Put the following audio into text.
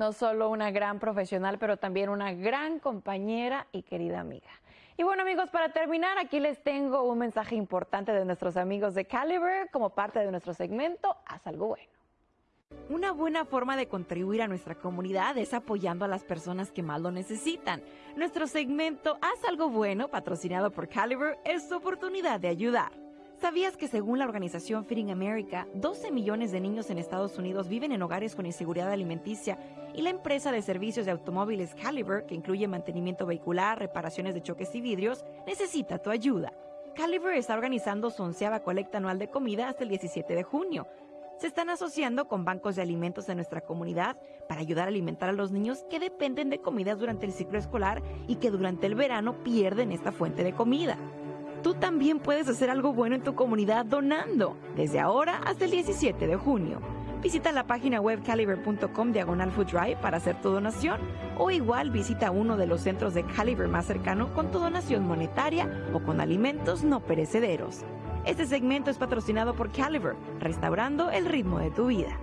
no solo una gran profesional, pero también una gran compañera y querida amiga. Y bueno amigos, para terminar, aquí les tengo un mensaje importante de nuestros amigos de Caliber como parte de nuestro segmento Haz algo bueno. Una buena forma de contribuir a nuestra comunidad es apoyando a las personas que más lo necesitan. Nuestro segmento Haz algo bueno, patrocinado por Caliber, es su oportunidad de ayudar. ¿Sabías que según la organización Feeding America, 12 millones de niños en Estados Unidos viven en hogares con inseguridad alimenticia y la empresa de servicios de automóviles Caliber, que incluye mantenimiento vehicular, reparaciones de choques y vidrios, necesita tu ayuda? Caliber está organizando su onceava colecta anual de comida hasta el 17 de junio. Se están asociando con bancos de alimentos de nuestra comunidad para ayudar a alimentar a los niños que dependen de comidas durante el ciclo escolar y que durante el verano pierden esta fuente de comida. Tú también puedes hacer algo bueno en tu comunidad donando, desde ahora hasta el 17 de junio. Visita la página web caliber.com diagonal food drive para hacer tu donación o igual visita uno de los centros de Caliber más cercano con tu donación monetaria o con alimentos no perecederos. Este segmento es patrocinado por Caliber, restaurando el ritmo de tu vida.